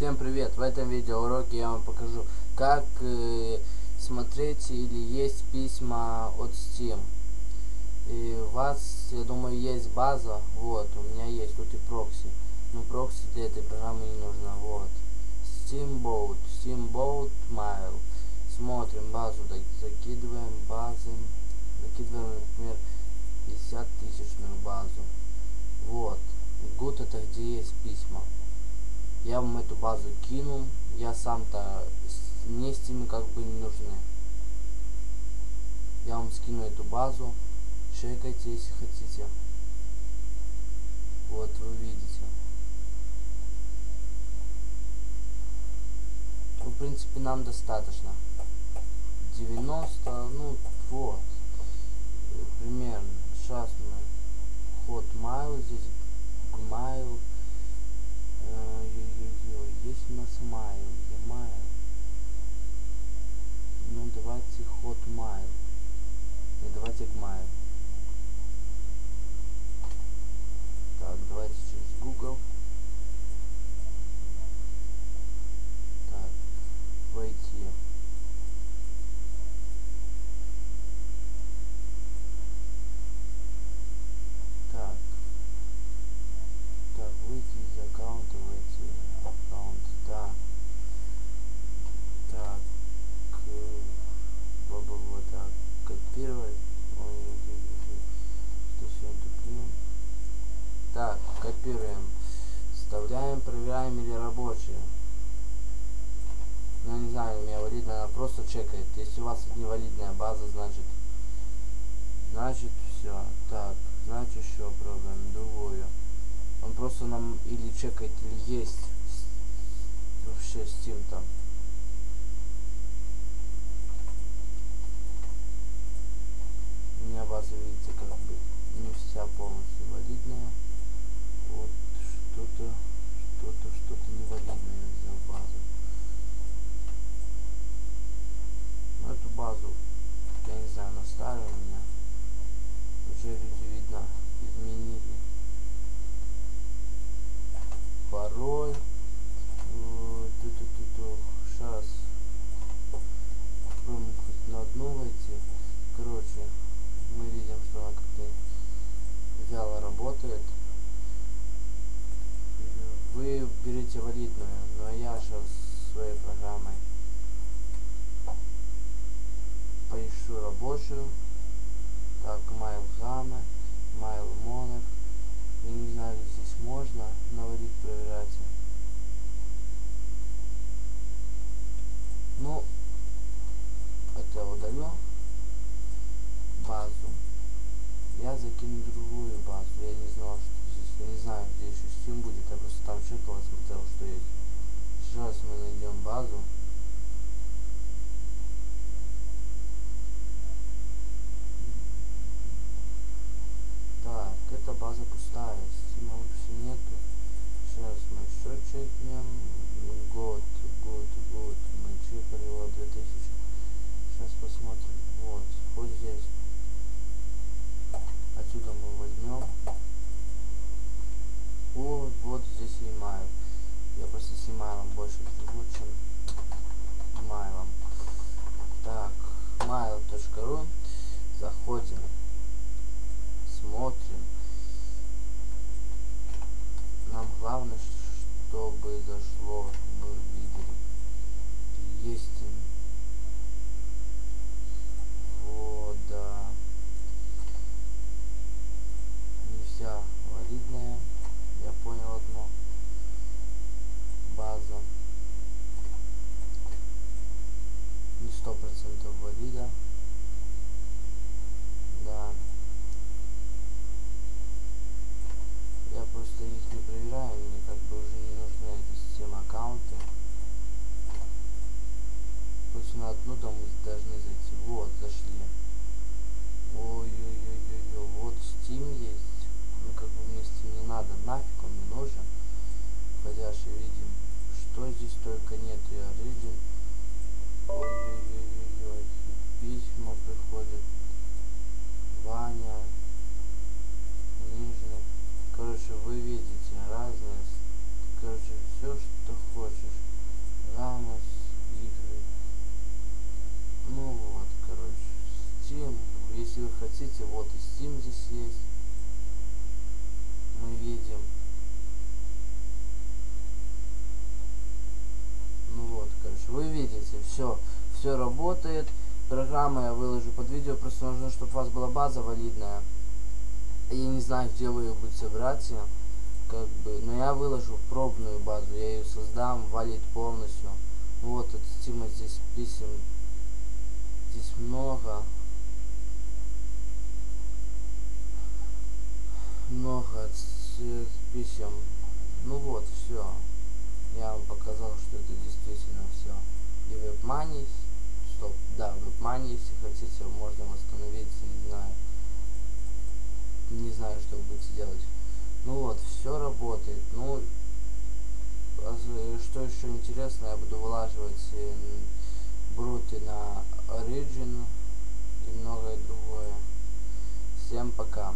Всем привет! В этом видеоуроке я вам покажу, как э, смотреть или есть письма от Steam. И у вас, я думаю, есть база, вот, у меня есть тут и прокси. Но прокси для этой программы не нужно, вот. Steamboat, Steamboat Mail. Смотрим базу, закидываем базы, закидываем, например, 50 тысячную базу. Вот. Good это где есть письма я вам эту базу кину. Я сам-то не с ними как бы не нужны. Я вам скину эту базу. Чекайте, если хотите. Вот вы видите. Ну, в принципе, нам достаточно. 90, ну, вот. Примерно. Сейчас мы Hotmail здесь, Gmail. Проверяем или рабочие. Ну, не знаю, у меня валидная, она просто чекает. Если у вас невалидная база, значит, значит, все. Так, значит, еще пробуем другую. Он просто нам или чекает, или есть вообще Steam там. У меня база, видите, как бы не вся полностью валидная вот что-то что-то что-то невалидное взял базу ну, эту базу я не знаю на старую у меня уже люди видно изменили пароль ту-ту-ту-ту сейчас попробуем хоть на одну войти короче мы видим что она как-то вяло работает вы берете валидную, но я сейчас своей программой поищу рабочую. Так, mail гамма, mail монер. Я не знаю, здесь можно наводить проверять. Ну, это удалю базу. Я закину другую базу. Я не знал, что я не знаю, где еще Steam будет, я просто там чекал и смотрел, что есть. Сейчас мы найдем базу. Так, эта база пустая, Steam вообще нету. Мы еще чекнем. Год, год, 100% видео Систем здесь есть. Мы видим. Ну вот, короче, вы видите, все, все работает. Программа я выложу под видео, просто нужно, чтобы у вас была база валидная. Я не знаю, где вы ее будете брать, как бы, но я выложу пробную базу, я ее создам, валит полностью. Вот, от стима здесь писем, здесь много, с писем. Ну вот, все. Я вам показал, что это действительно все. И WebMoney, стоп, да, WebMoney, если хотите, можно восстановить, не знаю. Не знаю, что вы будете делать. Ну вот, все работает. Ну, а э, что еще интересно, я буду вылаживать э, бруты на Origin и многое другое. Всем пока.